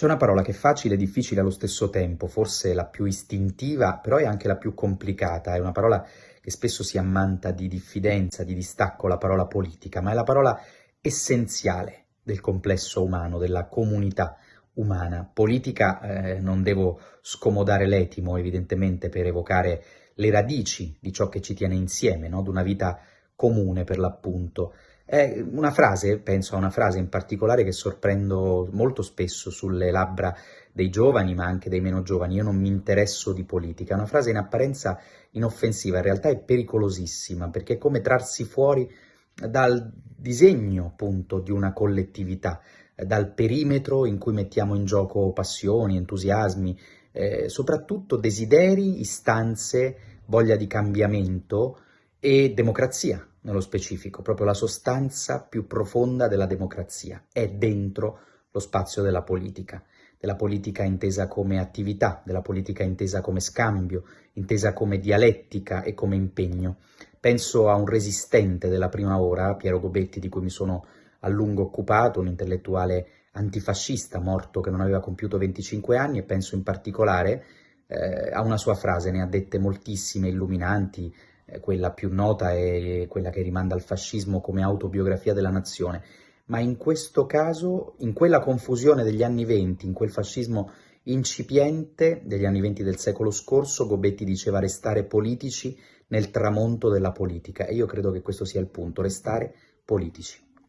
C'è una parola che è facile e difficile allo stesso tempo, forse la più istintiva, però è anche la più complicata, è una parola che spesso si ammanta di diffidenza, di distacco, la parola politica, ma è la parola essenziale del complesso umano, della comunità umana. Politica eh, non devo scomodare l'etimo, evidentemente, per evocare le radici di ciò che ci tiene insieme, no? di una vita comune per l'appunto. È una frase, penso a una frase in particolare che sorprendo molto spesso sulle labbra dei giovani ma anche dei meno giovani, io non mi interesso di politica, è una frase in apparenza inoffensiva, in realtà è pericolosissima perché è come trarsi fuori dal disegno appunto di una collettività, dal perimetro in cui mettiamo in gioco passioni, entusiasmi, eh, soprattutto desideri, istanze, voglia di cambiamento e democrazia nello specifico, proprio la sostanza più profonda della democrazia, è dentro lo spazio della politica, della politica intesa come attività, della politica intesa come scambio, intesa come dialettica e come impegno. Penso a un resistente della prima ora, Piero Gobetti, di cui mi sono a lungo occupato, un intellettuale antifascista morto che non aveva compiuto 25 anni e penso in particolare eh, a una sua frase, ne ha dette moltissime illuminanti, quella più nota è quella che rimanda al fascismo come autobiografia della nazione, ma in questo caso, in quella confusione degli anni venti, in quel fascismo incipiente degli anni venti del secolo scorso, Gobetti diceva restare politici nel tramonto della politica e io credo che questo sia il punto, restare politici.